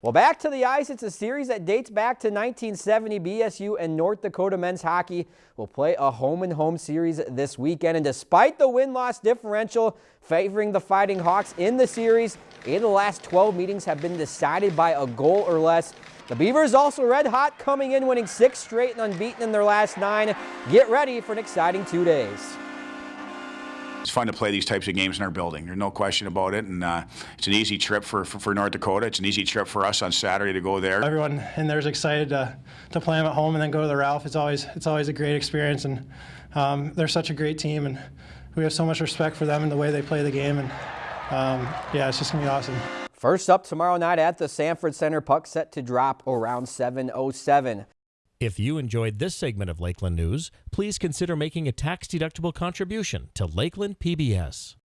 Well, back to the ice. It's a series that dates back to 1970. BSU and North Dakota men's hockey will play a home-and-home series this weekend. And despite the win-loss differential favoring the Fighting Hawks in the series, of the last 12 meetings have been decided by a goal or less. The Beavers also red hot coming in, winning six straight and unbeaten in their last nine. Get ready for an exciting two days it's fun to play these types of games in our building. There's no question about it, and uh, it's an easy trip for, for, for, North Dakota. It's an easy trip for us on Saturday to go there. Everyone in there is excited to, to play them at home and then go to the Ralph. It's always it's always a great experience, and um, they're such a great team, and we have so much respect for them and the way they play the game, and um, yeah, it's just gonna be awesome. First up tomorrow night at the Sanford Center, puck set to drop around 7:07. If you enjoyed this segment of Lakeland News, please consider making a tax-deductible contribution to Lakeland PBS.